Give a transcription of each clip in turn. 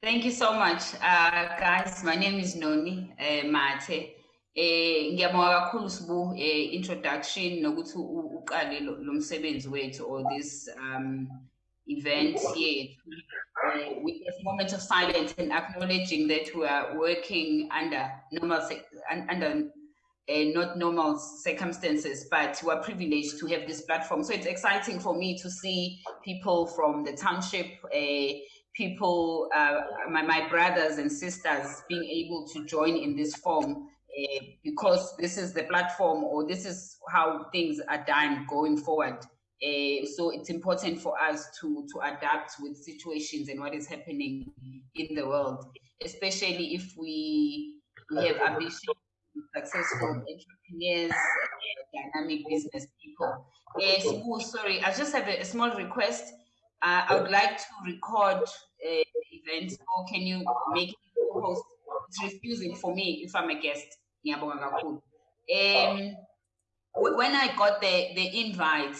Thank you so much, uh, guys. My name is Noni uh, Mate. Eh ngiyabonga kakhulu sibu eh introduction nokuthi uqale lo msebenzi wethu or this um event here uh, with a moment of silence and acknowledging that we are working under normal under uh, not normal circumstances, but we're privileged to have this platform. So it's exciting for me to see people from the township, uh, people, uh, my, my brothers and sisters being able to join in this form uh, because this is the platform or this is how things are done going forward. Uh, so it's important for us to, to adapt with situations and what is happening in the world, especially if we, we have ambition successful entrepreneurs, dynamic business people. Uh, sorry, I just have a, a small request. Uh, I would like to record uh, event, or can you make it host? It's refusing for me if I'm a guest. Um, when I got the, the invite,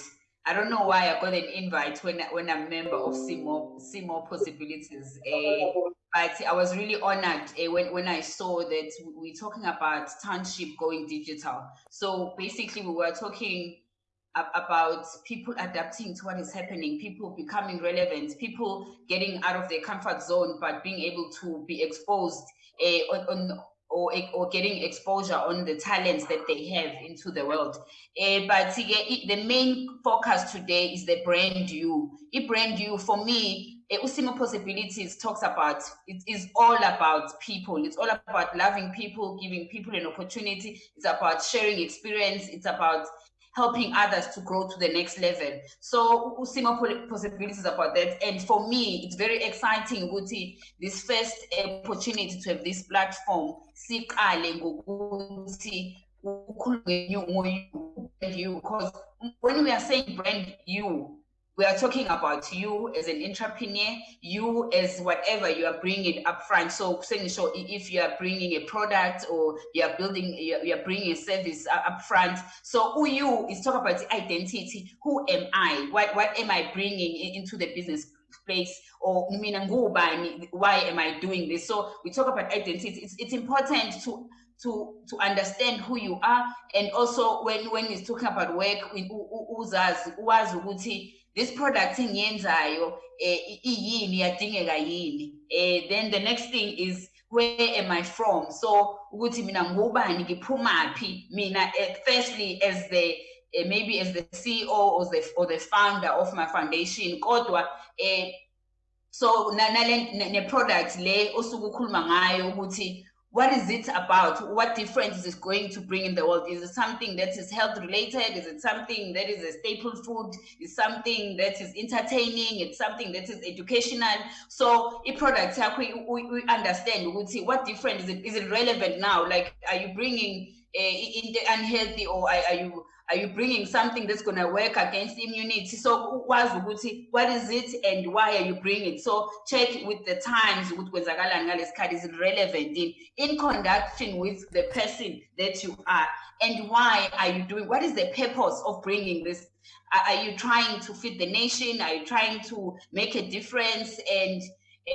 I don't know why I got an invite when when I'm a member of See More Possibilities. Uh, but I was really honored uh, when, when I saw that we're talking about township going digital. So basically we were talking about people adapting to what is happening, people becoming relevant, people getting out of their comfort zone, but being able to be exposed uh, on, on or, or getting exposure on the talents that they have into the world. Uh, but the main focus today is the brand you. A brand you, for me, uh, Usimo Possibilities talks about, it is all about people. It's all about loving people, giving people an opportunity. It's about sharing experience. It's about helping others to grow to the next level. So Usimo possibilities about that. And for me, it's very exciting this first opportunity to have this platform siqale ngokuthi you because when we are saying brand you we are talking about you as an entrepreneur, you as whatever you are bringing up front. So, so if you are bringing a product or you are building, you are bringing a service uh, up front. So who you is talk about the identity. Who am I? What, what am I bringing into the business space? Or why am I doing this? So we talk about identity. It's, it's important to to to understand who you are and also when when he's talking about work uzazi uwazi ukuthi this product engiyenzayo eh iyini yadingeka yini? Eh then the next thing is where am i from? So ukuthi mina ngubani ngiphumaphi mina eh, firstly as the uh, maybe as the CEO or the or the founder of my foundation. Kodwa eh so nale ne product le osuku ukhuluma ngayo ukuthi what is it about? What difference is it going to bring in the world? Is it something that is health related? Is it something that is a staple food? Is something that is entertaining? It's something that is educational. So a product, we, we, understand, we see what difference is it? Is it relevant now? Like, are you bringing uh, in the unhealthy or are, are you are you bringing something that's going to work against immunity? So what is it and why are you bringing it? So check with the times, with is it relevant in, in conduction with the person that you are and why are you doing, what is the purpose of bringing this? Are you trying to feed the nation? Are you trying to make a difference? And,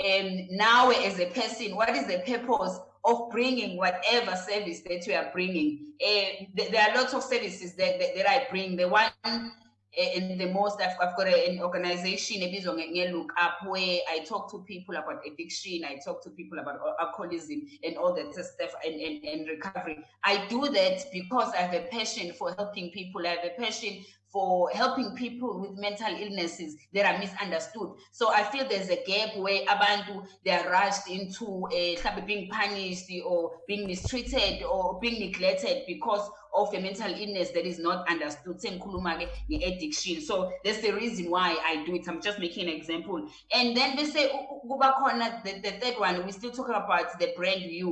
and now as a person, what is the purpose of bringing whatever service that you are bringing. Uh, there are lots of services that, that, that I bring. The one uh, and the most I've, I've got an organization a look up where I talk to people about addiction, I talk to people about alcoholism and all that stuff and, and, and recovery. I do that because I have a passion for helping people. I have a passion for helping people with mental illnesses that are misunderstood. So I feel there's a gap where abantu they are rushed into uh, being punished or being mistreated or being neglected because of a mental illness that is not understood. Addiction. So that's the reason why I do it. I'm just making an example. And then they say the, the third one, we're still talking about the brand you.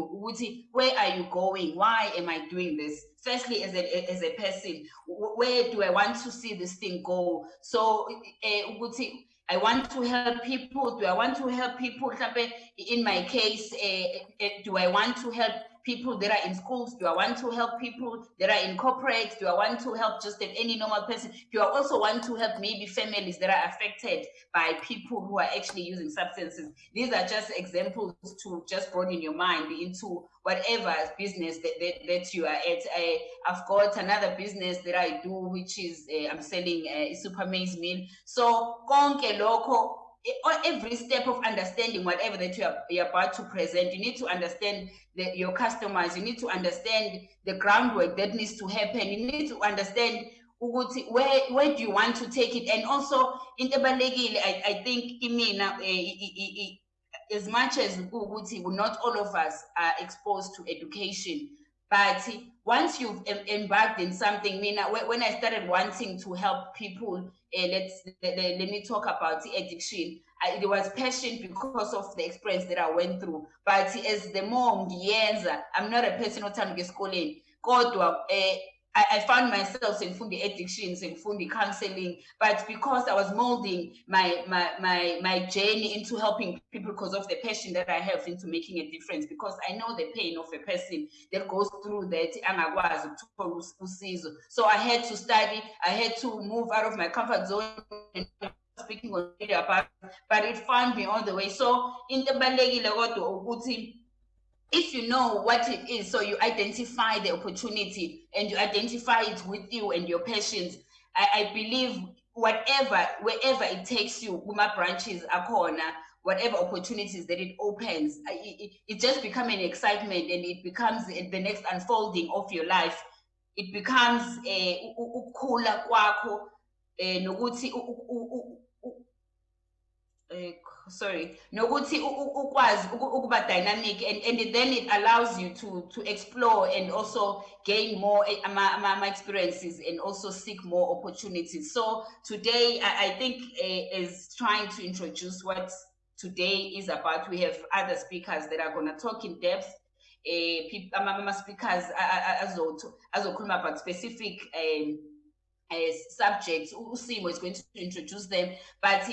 Where are you going? Why am I doing this? firstly as a as a person where do i want to see this thing go so uh, I want to help people. Do I want to help people? In my case, uh, do I want to help people that are in schools? Do I want to help people that are in corporates? Do I want to help just any normal person? Do I also want to help maybe families that are affected by people who are actually using substances? These are just examples to just broaden your mind into whatever business that, that, that you are at. I, I've got another business that I do, which is uh, I'm selling a super maize meal. So konke lokho every step of understanding whatever that you are you're about to present, you need to understand the, your customers, you need to understand the groundwork that needs to happen, you need to understand where where do you want to take it? And also into I, I think imina uh, as much as not all of us are exposed to education but once you've embarked in something, Mina, when I started wanting to help people, uh, let's let, let, me talk about addiction. I, was passion because of the experience that I went through. But as the more ngiyenza, I'm not a person othanda esikoleni. Kodwa eh I, I found myself in fundi addictions in fundi counseling, but because I was molding my, my, my, my journey into helping people because of the passion that I have into making a difference, because I know the pain of a person that goes through that So I had to study, I had to move out of my comfort zone and speaking on about, but it found me all the way. So in the if you know what it is, so you identify the opportunity and you identify it with you and your patients, I, I believe whatever, wherever it takes you, Uma branches are corner, whatever opportunities that it opens, it, it, it just becomes an excitement and it becomes the next unfolding of your life. It becomes eh, a kwako eh, nokuthi eh, sorry. Nokuthi ukwazi ukuba dynamic and, and then it allows you to to explore and also gain more ama, experiences and also seek more opportunities. So today i, I think uh, is trying to introduce what today is about. We have other speakers that are going to talk in depth. Uh, ama speakers azokhuluma about specific um, as subjects. Usimo is going to introduce them, but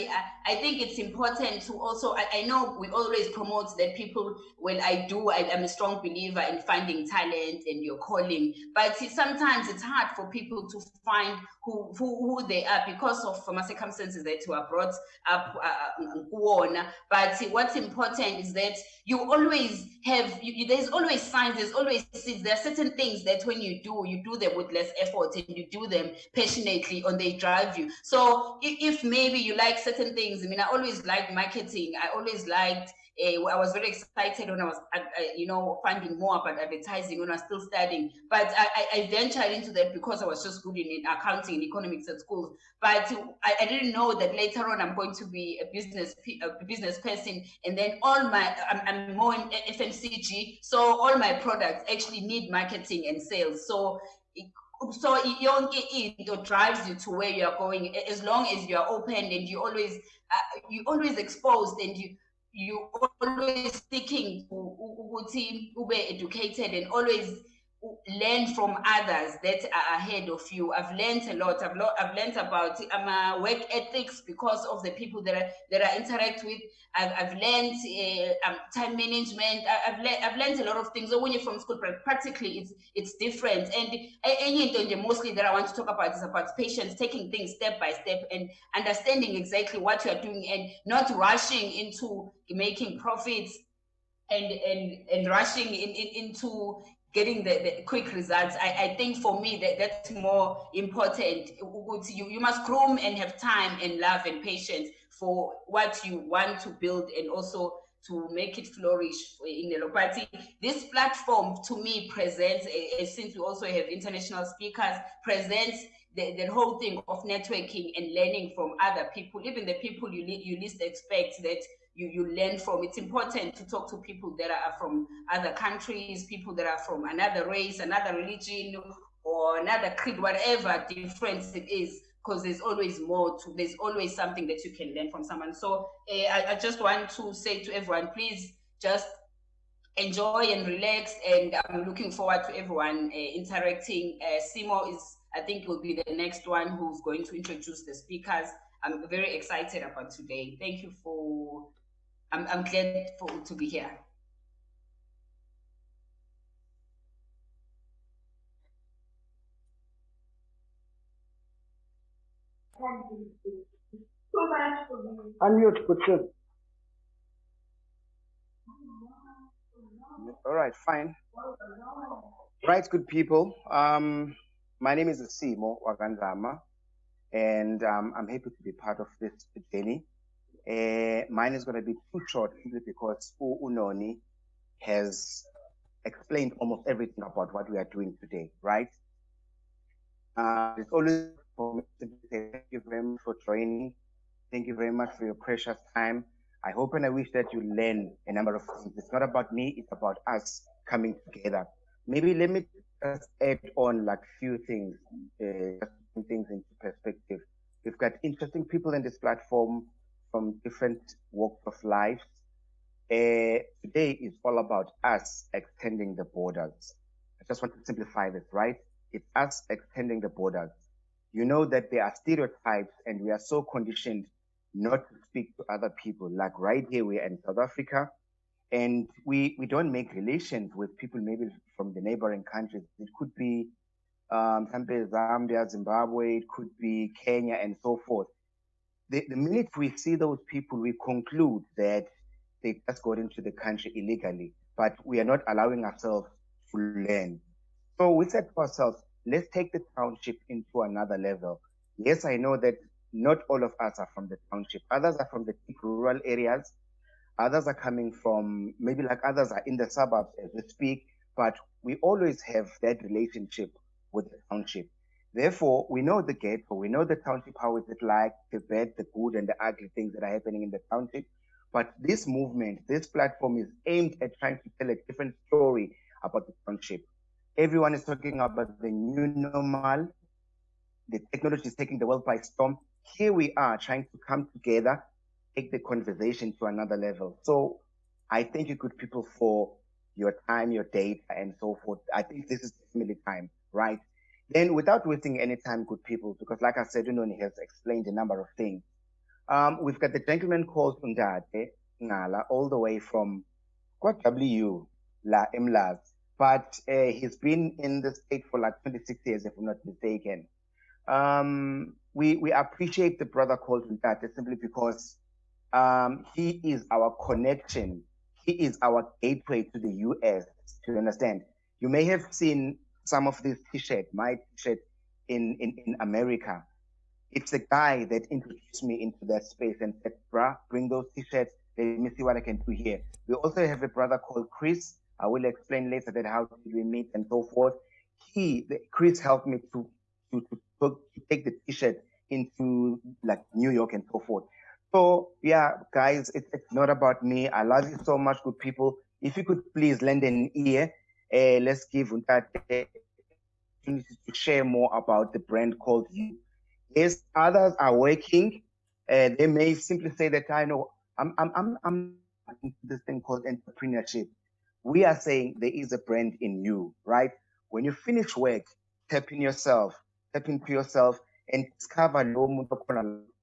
I think it's important to also. I, I, know we always promote that people. Well, I do. I, am a strong believer in finding talent and your calling, but sometimes it's hard for people to find who who, who they are because of from circumstances that were brought up uh, But what's important is that you always have. You, there's always signs. There's always seeds. There are certain things that when you do, you do them with less effort and you do them passionately and they drive you. So if, if maybe you like certain things, I mean, I always liked marketing. I always liked uh, I was very excited when I was, uh, you know, finding more about advertising when I was still studying. But I, I, ventured into that because I was just good in accounting and economics at school. But I, I, didn't know that later on I'm going to be a business a business person, and then all my I'm, I'm more in FMCG, so all my products actually need marketing and sales. So so yonke drives you to where you are going as long as you are open and you always uh, you always exposed and you you always seeking ukuthi ube educated and always learn from others that are ahead of you. I've learned a lot. I've, lo- I've learned about um, work ethics because of the people that I, that I interact with. I've, I've learned uh, um, time management. I, have le- I've learned a lot of things. So when you're from school, practically it's it's different. And any mostly that I want to talk about is about patience, taking things step by step and understanding exactly what you are doing and not rushing into making profits and and and rushing in, in, into getting the, the quick results. I, I think for me that that's more important. You, you must groom and have time and love and patience for what you want to build and also to make it flourish in the party. This platform to me presents, eh, eh, since we also have international speakers, presents the, the whole thing of networking and learning from other people, even the people you, you least expect that you, you learn from. It's important to talk to people that are from other countries, people that are from another race, another religion, or another creed, whatever difference it is, because there's always more to, there's always something that you can learn from someone. So uh, I, I just want to say to everyone, please just enjoy and relax. And I'm looking forward to everyone uh, interacting. Uh, Simo is, I think, will be the next one who's going to introduce the speakers. I'm very excited about today. Thank you for I'm, I'm glad for to be here. Unmute, Kutsu. All right, fine. Right, good people. Um, my name is Simo Wagandama, and um, I'm happy to be part of this journey. Uh, mine is going to be too short simply because Unoni has explained almost everything about what we are doing today, right? Uh, it's always for me to thank you very much for joining. Thank you very much for your precious time. I hope and I wish that you learn a number of things. It's not about me, it's about us coming together. Maybe let me just add on like few things, uh, things into perspective. We've got interesting people in this platform from different walks of life. Uh, today is all about us extending the borders. I just want to simplify this, right? It's us extending the borders. You know that there are stereotypes and we are so conditioned not to speak to other people. Like right here, we're in South Africa, and we we don't make relations with people maybe from the neighboring countries. It could be um, Zambia, Zimbabwe, it could be Kenya, and so forth. The, the minute we see those people, we conclude that they just got into the country illegally, but we are not allowing ourselves to learn. So we said to ourselves, let's take the township into another level. Yes, I know that not all of us are from the township. Others are from the deep rural areas. Others are coming from maybe like others are in the suburbs as we speak, but we always have that relationship with the township. Therefore, we know the ghetto, we know the township, how is it like, the bad, the good, and the ugly things that are happening in the township. But this movement, this platform is aimed at trying to tell a different story about the township. Everyone is talking about the new normal. The technology is taking the world by storm here we are trying to come together, take the conversation to another level. So I thank you, good people, for your time, your data, and so forth. I think this is definitely time, right? Then, without wasting any time, good people, because like I said, Unoni has explained a number of things. Um, we've got the gentleman called Undate Ngala, all the way from W La Imlas, but uh, he's been in the state for like 26 years, if I'm not mistaken. Um, we, we appreciate the brother called Ntate simply because um, he is our connection. He is our gateway to the US, to understand. You may have seen some of these t-shirts, my t-shirt in, in, in America. It's a guy that introduced me into that space and said, bruh, bring those t-shirts. Let me see what I can do here. We also have a brother called Chris. I will explain later that how did we meet and so forth. He, the, Chris helped me to, to, to to take the t-shirt into like New York and so forth. So yeah, guys, it's, it's not about me. I love you so much, good people. If you could please lend an ear, uh, let's give that to share more about the brand called you. Yes, others are working. Uh, they may simply say that I know I'm I'm I'm I'm into this thing called entrepreneurship. We are saying there is a brand in you, right? When you finish work, tap in yourself, step into yourself and discover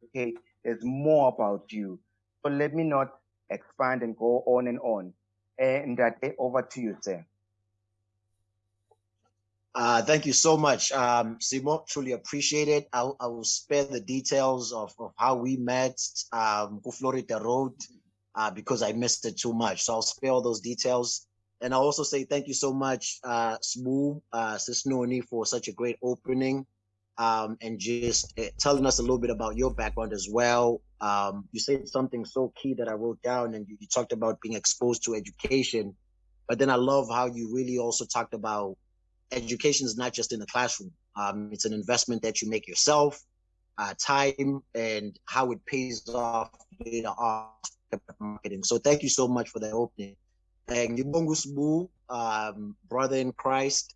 okay, there's more about you. So let me not expand and go on and on. And that over to you, sir. Uh, thank you so much, um, Simo. Truly appreciate it. I, I will spare the details of, of how we met, um, Florida Road, uh, because I missed it too much. So I'll spare all those details. And I'll also say thank you so much, uh, Smoo, uh, Sisnoni, for such a great opening um, and just uh, telling us a little bit about your background as well. Um, you said something so key that I wrote down, and you, you, talked about being exposed to education. But then I love how you really also talked about education is not just in the classroom. Um, it's an investment that you make yourself, uh, time, and how it pays off later on marketing. So thank you so much for that opening. And Yubongu um, brother in Christ,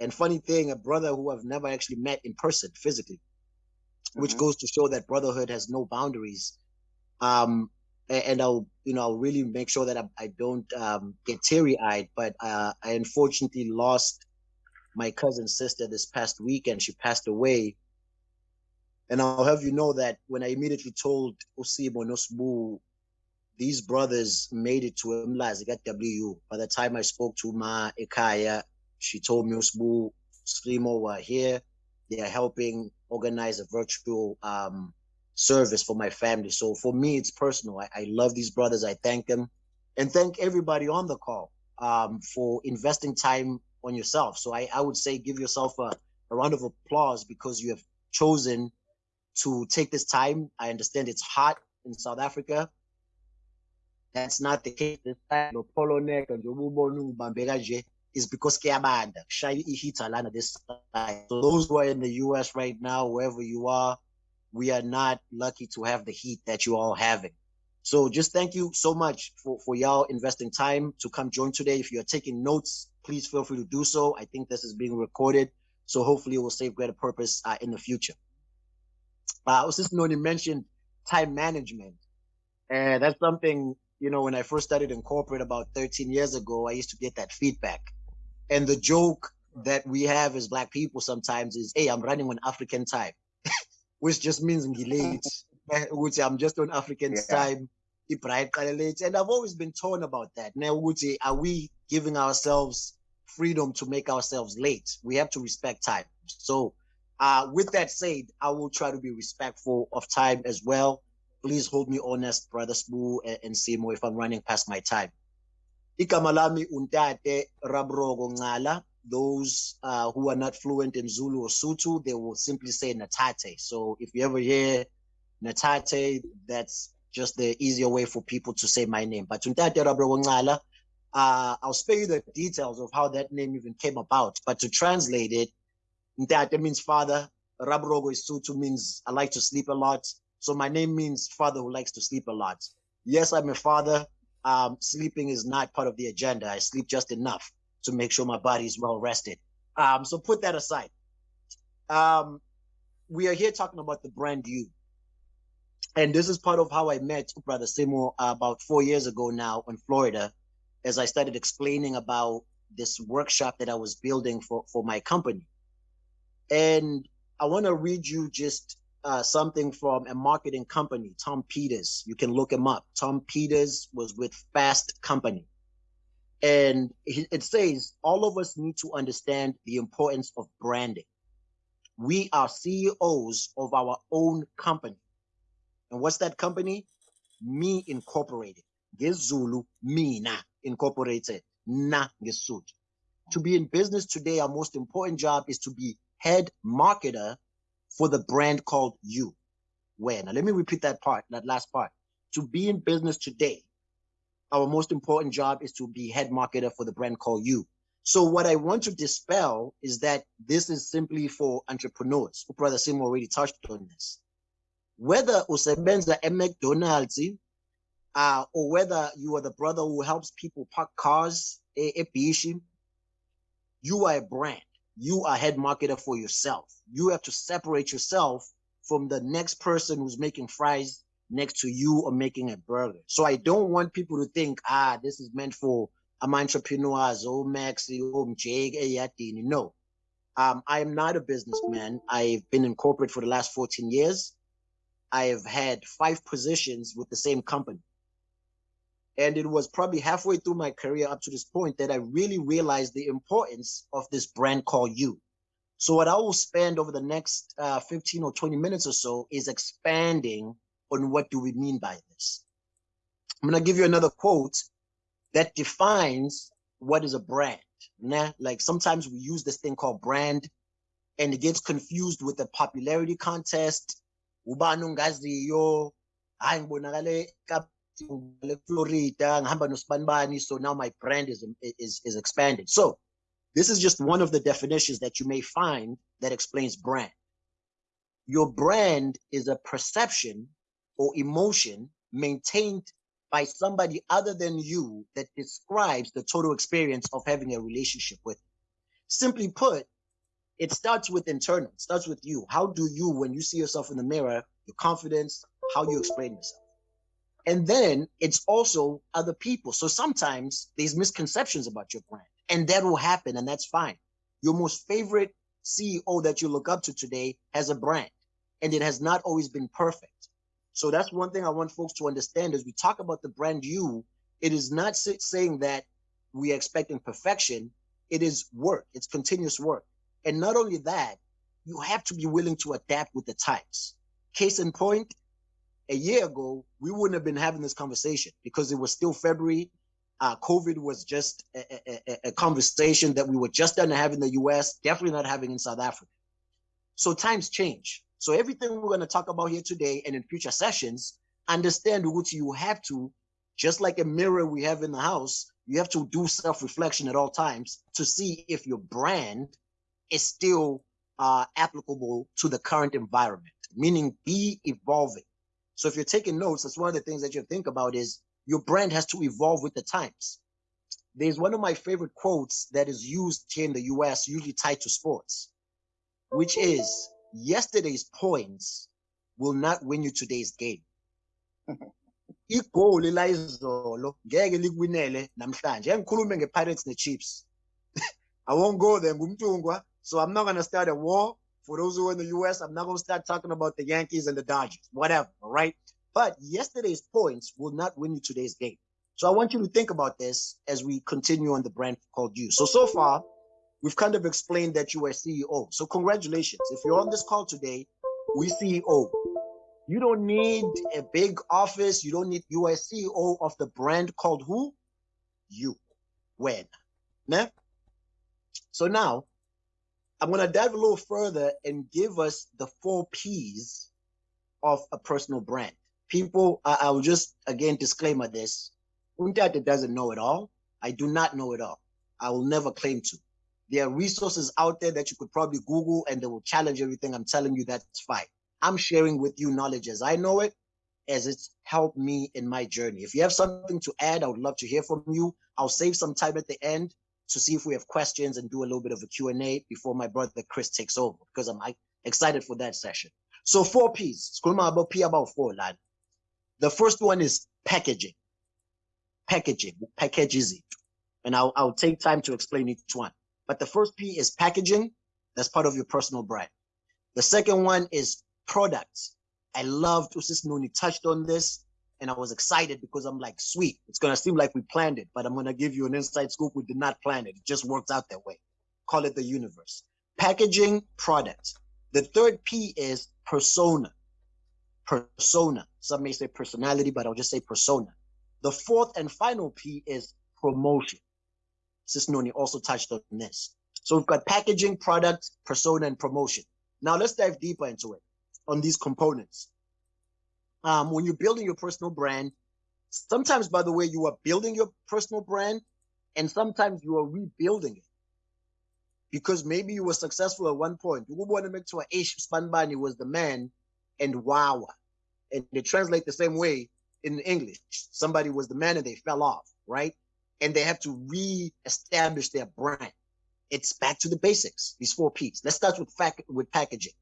and funny thing, a brother who I've never actually met in person physically, which mm-hmm. goes to show that brotherhood has no boundaries. Um, and I'll, you know, I'll really make sure that I, I don't um, get teary eyed. But uh, I unfortunately lost my cousin's sister this past weekend. She passed away. And I'll have you know that when I immediately told Osibo Nosbu, these brothers made it to Mlazi at WU. By the time I spoke to Ma Ikaya, she told me Usbu Slimo were here. They are helping organize a virtual um, service for my family. So for me, it's personal. I, I love these brothers. I thank them and thank everybody on the call um, for investing time on yourself. So I, I would say give yourself a, a round of applause because you have chosen to take this time. I understand it's hot in South Africa. That's not the case this time. Polo neck and is because kuyabanda kushaya ihita lana this side. So those who are in the US right now, wherever you are, we are not lucky to have the heat that you all having. So just thank you so much for, for y'all investing time to come join today. If you're taking notes, please feel free to do so. I think this is being recorded. So hopefully it will save greater purpose uh, in the future. Uh, just Noni mentioned time management. And that's something, you know, when I first started in corporate about 13 years ago, I used to get that feedback. And the joke that we have as black people sometimes is, hey, I'm running on African time, which just means I'm just on African yeah. time. And I've always been torn about that. Now, are we giving ourselves freedom to make ourselves late? We have to respect time. So, uh, with that said, I will try to be respectful of time as well. Please hold me honest, Brother Spoo and, and Simo, if I'm running past my time. Igama lami untate Rabrogo Ngala. Those uh, who are not fluent in Zulu or Sutu, they will simply say Natate. So if you ever hear Natate, that's just the easier way for people to say my name. But uh, I'll spare you the details of how that name even came about. But to translate it, Ntate means father. Rabrogo is Sotho means I like to sleep a lot. So my name means father who likes to sleep a lot. Yes, I'm a father um, sleeping is not part of the agenda. I sleep just enough to make sure my body is well rested. Um, so put that aside. Um, we are here talking about the brand you. And this is part of how I met Brother Simo about four years ago now in Florida, as I started explaining about this workshop that I was building for, for my company. And I want to read you just uh, something from a marketing company, Tom Peters. You can look him up. Tom Peters was with Fast Company. And it says all of us need to understand the importance of branding. We are CEOs of our own company. And what's that company? Me Incorporated. Gezulu, Mina Incorporated. Na Gesut. To be in business today, our most important job is to be head marketer for the brand called you. Where? Now, let me repeat that part, that last part. To be in business today, our most important job is to be head marketer for the brand called you. So what I want to dispel is that this is simply for entrepreneurs. Brother Sim already touched on this. Whether usebenza at McDonald's uh, or whether you are the brother who helps people park cars, a, you are a brand you are head marketer for yourself. You have to separate yourself from the next person who's making fries next to you or making a burger. So I don't want people to think, ah, this is meant for I'm entrepreneurs, oh Maxi, oh Jake, No. Um, I am not a businessman. I've been in corporate for the last 14 years. I have had five positions with the same company. And it was probably halfway through my career up to this point that I really realized the importance of this brand called You. So what I will spend over the next uh, 15 or 20 minutes or so is expanding on what do we mean by this. I'm going to give you another quote that defines what is a brand. Nah? Like sometimes we use this thing called brand and it gets confused with the popularity contest. Florida, ngihamba nosbanibani, so now my brand is, is, is expanded. So this is just one of the definitions that you may find that explains brand. Your brand is a perception or emotion maintained by somebody other than you that describes the total experience of having a relationship with. Simply put, it starts with internal, it starts with you. How do you, when you see yourself in the mirror, your confidence, how you explain yourself? And then it's also other people. So sometimes there's misconceptions about your brand, and that will happen, and that's fine. Your most favorite CEO that you look up to today has a brand, and it has not always been perfect. So that's one thing I want folks to understand as we talk about the brand you, it is not saying that we are expecting perfection. It is work. It's continuous work. And not only that, you have to be willing to adapt with the times. Case in point, a year ago, we wouldn't have been having this conversation because it was still February. Uh, COVID was just a, a, a, conversation that we were just done to have in the US, definitely not having in South Africa. So times change. So everything we're going to talk about here today and in future sessions, understand what you have to, just like a mirror we have in the house, you have to do self-reflection at all times to see if your brand is still uh, applicable to the current environment, meaning be evolving. So if you're taking notes, that's one of the things that you think about is your brand has to evolve with the times. There's one of my favorite quotes that is used here in the US, usually tied to sports, which is yesterday's points will not win you today's game. igoli la izolo ngeke likwinele namhlanje ngikhulume nge-pirates ne-chiefs i won't go there ngumntungwa so i'm not going to start a war for those who are in the us i'm not going to start talking about the yankees and the dodgers whatever all right but yesterday's points will not win you today's game so i want you to think about this as we continue on the brand called you so so far we've kind of explained that you are ceo so congratulations if you're on this call today we ceo you don't need a big office. You don't need, you are CEO of the brand called who? You. When? Nah? So now, I'm going to dive a little further and give us the four P's of a personal brand. People, I, I will just, again, disclaimer this. Untata doesn't know it all. I do not know it all. I will never claim to. There are resources out there that you could probably Google and they will challenge everything I'm telling you. That's fine. I'm sharing with you knowledge as I know it, as it's helped me in my journey. If you have something to add, I would love to hear from you. I'll save some time at the end to see if we have questions and do a little bit of a Q&A before my brother Chris takes over because I'm excited for that session. So four P's. about P about four, lad. The first one is packaging. Packaging. Packages it. And I'll, I'll take time to explain each one. But the first P is packaging. That's part of your personal brand. The second one is products. I loved Usis Nuni touched on this and I was excited because I'm like, sweet, it's gonna seem like we planned it, but I'm gonna give you an inside scoop. We did not plan it. It just worked out that way. Call it the universe. Packaging product. The third P is persona. Persona. Some may say personality, but I'll just say persona. The fourth and final P is promotion. Sis Noni also touched on this. So we've got packaging, product, persona, and promotion. Now let's dive deeper into it on these components. Um, when you're building your personal brand, sometimes, by the way, you are building your personal brand and sometimes you are rebuilding it. Because maybe you were successful at one point. You want to make sure Ish Spanbani was the man and Wawa. And they translate the same way in English. Somebody was the man and they fell off, right? And they have to re-establish their brand. It's back to the basics, these four P's. Let's start with fact with packaging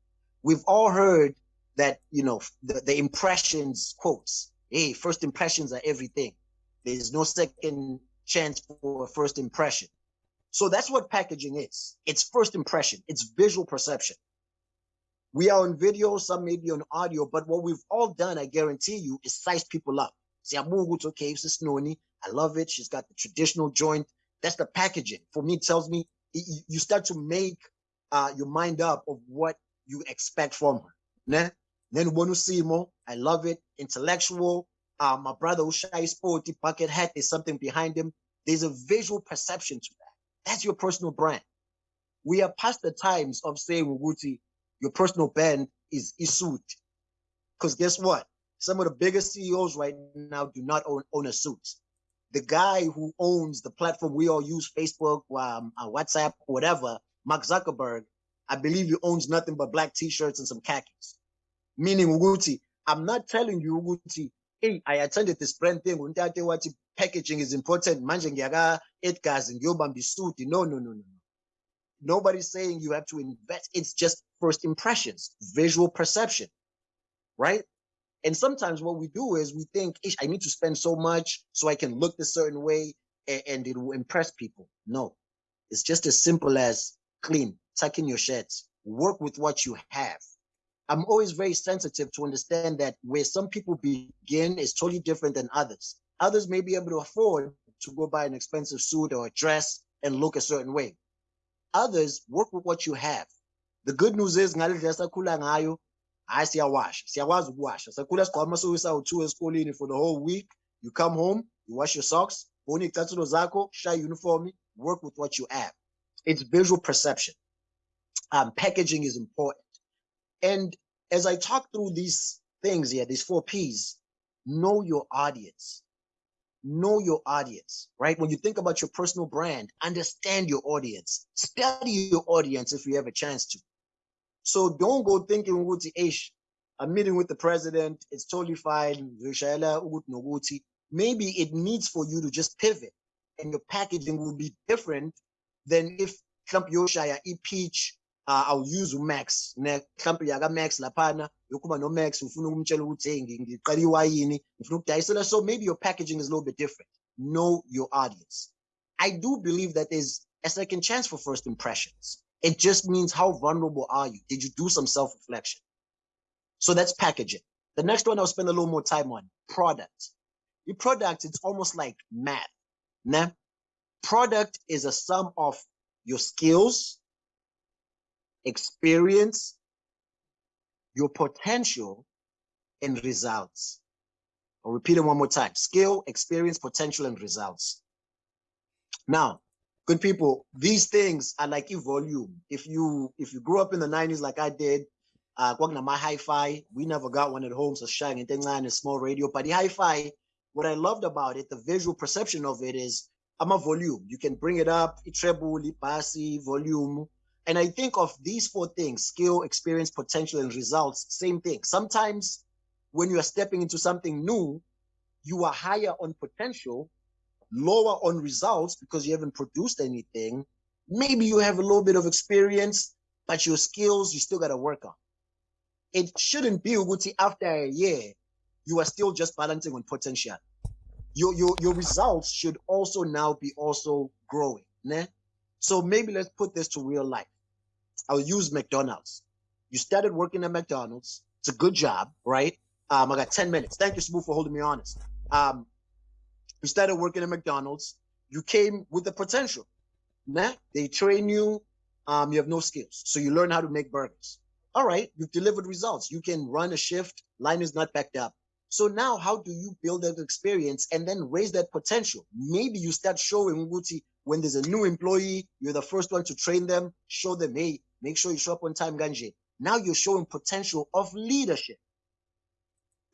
we've all heard that, you know, the, the impressions quotes, hey, first impressions are everything. There's no second chance for a first impression. So that's what packaging is. It's first impression. It's visual perception. We are on video, some may be on audio, but what we've all done, I guarantee you, is size people up. See, i'm okay, this is Noni. I love it. She's got the traditional joint. That's the packaging. For me, it tells me you start to make uh, your mind up of what you expect from her. Ne? Then Simo, I love it. Intellectual. Uh, my brother Ushai Sporty Bucket Hat, there's something behind him. There's a visual perception to that. That's your personal brand. We are past the times of saying, Wuguti, your personal brand is suit. Because guess what? Some of the biggest CEOs right now do not own, own a suit. The guy who owns the platform we all use, Facebook, um, uh, WhatsApp, whatever, Mark Zuckerberg, I believe he owns nothing but black t-shirts and some khakis. Meaning Uguti, I'm not telling you Uguti, hey, I attended this brand thing, packaging is important. Manje ngiyaka Edgar's and Yobambi suit. No, no, no, no. Nobody's saying you have to invest. It's just first impressions, visual perception, right? And sometimes what we do is we think, I need to spend so much so I can look a certain way and, and it will impress people. No, it's just as simple as clean, tuck in your shirts, work with what you have. I'm always very sensitive to understand that where some people begin is totally different than others. Others may be able to afford to go buy an expensive suit or a dress and look a certain way. Others work with what you have. the good news is ngale ndlela sakhula ngayo hayi siyawasha siyakwazi ukuwasha sakhula sigqoka amasuku sawu-two esikoleni for the whole week you come home you wash your socks bona iy'cathulo zakho shaya uniform work with what you have it's visual perception um, packaging is important and as i talk through these things here these four p's know your audience know your audience, right? When you think about your personal brand, understand your audience, study your audience if you have a chance to. So don't go thinking, I'm meeting with the president, it's totally fine. Maybe it needs for you to just pivot and your packaging will be different than if Trump Yoshaya e peach uh, awuuse umax. Ne mhlawumbe yaka-max laphana yokuba no-max ufuna ukumtshela ukuthi hey ngiqala iwayini ngifuna ukudayisela. So maybe your packaging is a little bit different. Know your audience. I do believe that there's a second chance for first impressions. It just means how vulnerable are you? Did you do some self-reflection? So that's packaging. The next one i'll spend a little more time on product. Your product it's almost like math nah? product is a sum of your skills experience, your potential, and results. I'll repeat it one more time. Skill, experience, potential, and results. Now, good people, these things are like a volume. If you if you grew up in the 90s like I did, uh my hi-fi, we never got one at home, so shang and a small radio. But the hi-fi, what I loved about it, the visual perception of it is I'm a volume. You can bring it up, treble, bassy, volume, and I think of these four things skill, experience, potential, and results same thing. Sometimes when you are stepping into something new, you are higher on potential, lower on results because you haven't produced anything. Maybe you have a little bit of experience, but your skills you still got to work on. It shouldn't be Uguti after a year, you are still just balancing on potential. Your, your, your results should also now be also growing. Né? So maybe let's put this to real life. I'll use McDonald's. You started working at McDonald's. It's a good job, right? Um, I got 10 minutes. Thank you, Smooth, for holding me honest. Um, you started working at McDonald's. You came with the potential. Nah, they train you. Um, you have no skills. So you learn how to make burgers. All right, you've delivered results. You can run a shift. Line is not backed up. So now how do you build that experience and then raise that potential? Maybe you start showing Nguti when there's a new employee, you're the first one to train them, show them, hey, Make sure you show up on time, Ganje. Now you're showing potential of leadership.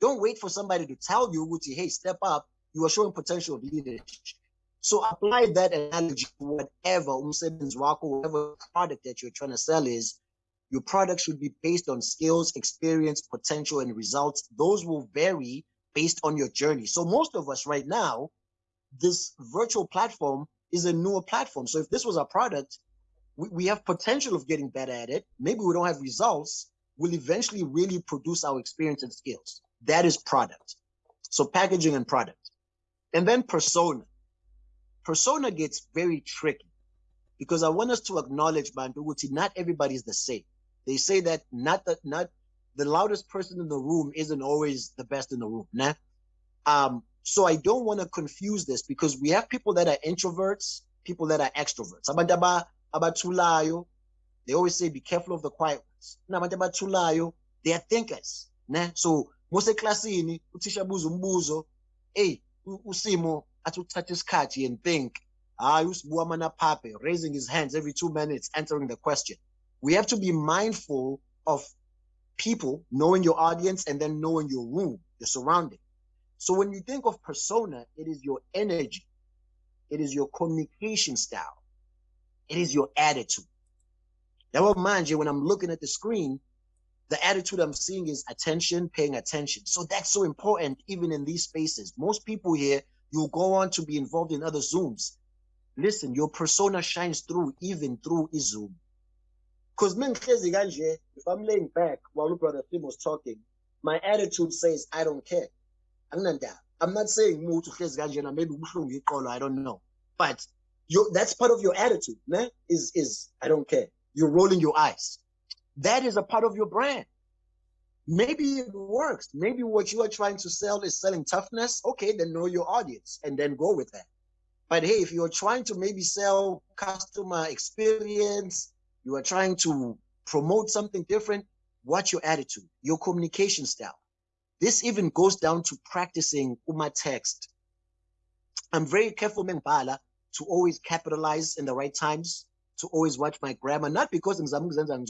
Don't wait for somebody to tell you, Wuti, hey, step up. You are showing potential of leadership. So apply that analogy to whatever umsebenzi whatever product that you're trying to sell is. Your product should be based on skills, experience, potential, and results. Those will vary based on your journey. So most of us right now, this virtual platform is a newer platform. So if this was a product, we, we have potential of getting better at it. Maybe we don't have results. We'll eventually really produce our experience and skills. That is product. So packaging and product. And then persona. Persona gets very tricky because I want us to acknowledge, Banduguti, not everybody is the same. They say that not that not the loudest person in the room isn't always the best in the room. Nah? Um, so I don't want to confuse this because we have people that are introverts, people that are extroverts abathulayo they always say be careful of the quiet ones. Kunabantu abathulayo they are thinkers ne? So museklasini uthisha abuza umbuzo hey usimo athi uthatha isikhathi and think hayi usibuka amanaphape raising his hands every two minutes answering the question. We have to be mindful of people knowing your audience and then knowing your room your surrounding. So when you think of persona it is your energy. It is your communication style it is your attitude. Now, mind you, when I'm looking at the screen, the attitude I'm seeing is attention, paying attention. So that's so important, even in these spaces. Most people here, you'll go on to be involved in other Zooms. Listen, your persona shines through even through a Zoom. Because if I'm laying back while brother Tim was talking, my attitude says I don't care. I'm not saying I don't know. But you that's part of your attitude, man. Is is I don't care. You're rolling your eyes. That is a part of your brand. Maybe it works. Maybe what you are trying to sell is selling toughness. Okay, then know your audience and then go with that. But hey, if you're trying to maybe sell customer experience, you are trying to promote something different, watch your attitude, your communication style. This even goes down to practicing uma text. I'm very careful, Mengbala, to always capitalize in the right times, to always watch my grammar, not because I'm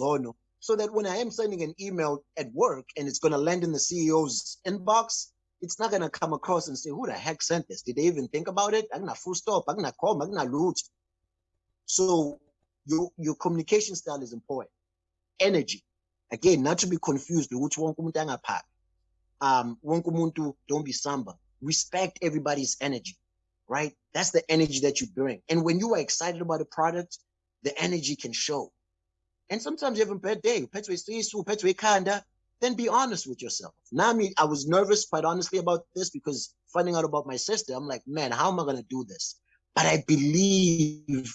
so that when I am sending an email at work and it's going to land in the CEO's inbox, it's not going to come across and say, who the heck sent this? Did they even think about it? I'm not full stop. I'm not call. I'm not root. So your, your communication style is important. Energy. Again, not to be confused with which one um don't be samba. Respect everybody's energy, right? That's the energy that you bring. And when you are excited about a product, the energy can show. And sometimes you have a bad day, then be honest with yourself. Now, I mean, I was nervous, quite honestly, about this because finding out about my sister, I'm like, man, how am I going to do this? But I believe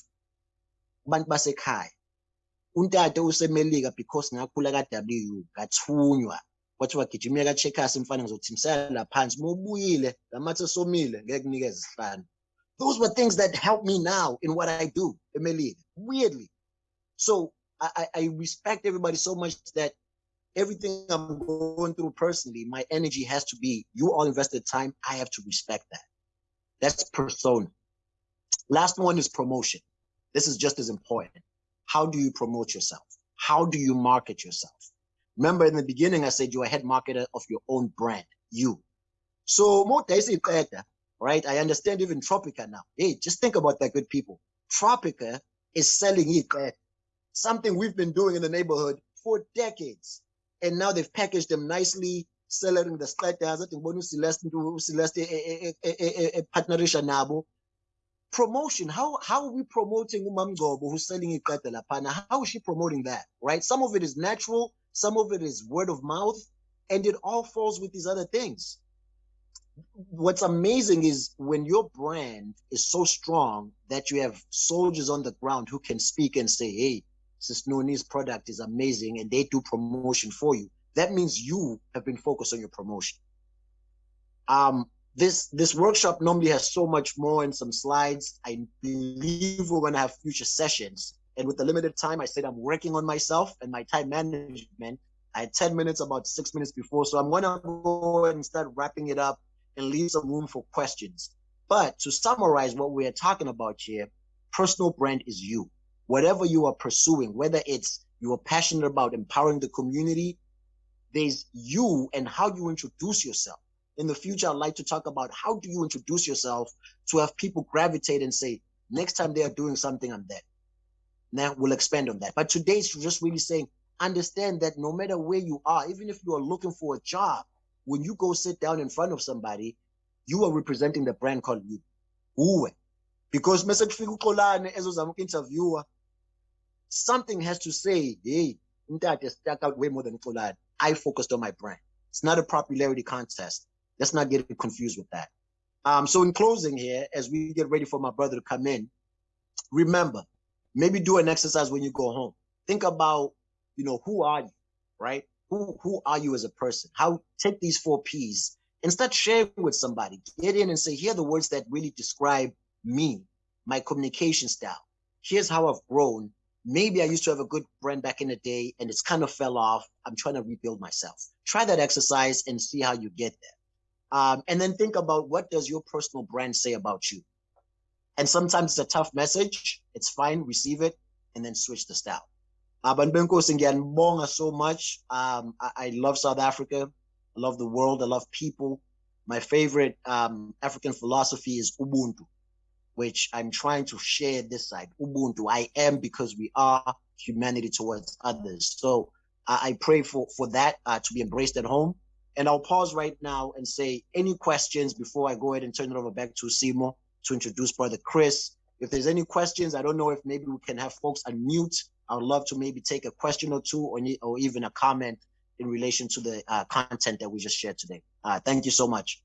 untata usemelika because ngakhula ka-w ngathunywa kwathiwa gijimile ka-checkers mfana ngizothimisela phansi uma ubuyile lamathe somile ngeke kunikeze isihlanu those were things that help me now in what I do, Emily, weirdly so I, I respect everybody so much that everything I'm going through personally, my energy has to be, you all invested time, I have to respect that. That's persona. Last one is promotion. This is just as important. How do you promote yourself? How do you market yourself? Remember in the beginning, I said you're a head marketer of your own brand, you. So right? I understand even Tropica now. Hey, just think about that, good people. Tropica is selling it uh, something we've been doing in the neighborhood for decades. And now they've packaged them nicely, selling the status. I think Celeste Celeste eh, eh, eh, partnership nabo. Promotion. How how are we promoting Umamgobo who's selling it lapana? How is she promoting that? Right? Some of it is natural, some of it is word of mouth, and it all falls with these other things. What's amazing is when your brand is so strong that you have soldiers on the ground who can speak and say, hey, Sis product is amazing and they do promotion for you, that means you have been focused on your promotion. Um, this this workshop normally has so much more and some slides. I believe we're gonna have future sessions. And with the limited time, I said I'm working on myself and my time management. I had 10 minutes about six minutes before. So I'm gonna go and start wrapping it up and leave some room for questions. But to summarize what we're talking about here, personal brand is you whatever you are pursuing, whether it's you are passionate about empowering the community, there's you and how you introduce yourself. In the future, I'd like to talk about how do you introduce yourself to have people gravitate and say, next time they are doing something, I'm there. Now we'll expand on that. But today's just really saying, understand that no matter where you are, even if you are looking for a job, when you go sit down in front of somebody, you are representing the brand called you. Uwe. Because message interviewer something has to say, hey, is stuck out way more than Fulad. I focused on my brand. It's not a popularity contest. Let's not get confused with that. Um, so in closing here, as we get ready for my brother to come in, remember, maybe do an exercise when you go home. Think about, you know, who are you, right? Who who are you as a person? How take these four P's and start sharing with somebody. Get in and say, here are the words that really describe me, my communication style. Here's how I've grown maybe I used to have a good brand back in the day and it's kind of fell off. I'm trying to rebuild myself. Try that exercise and see how you get there. Um, and then think about what does your personal brand say about you? And sometimes it's a tough message. It's fine, receive it, and then switch the style. Uh, Bonga so much. Um, I, I, love South Africa. I love the world. I love people. My favorite um, African philosophy is Ubuntu which I'm trying to share this side. Ubuntu, I am because we are humanity towards others. So I pray for, for that uh, to be embraced at home. And I'll pause right now and say any questions before I go ahead and turn it over back to Simo to introduce Brother Chris. If there's any questions, I don't know if maybe we can have folks unmute. I would love to maybe take a question or two or, or even a comment in relation to the uh, content that we just shared today. Uh, thank you so much.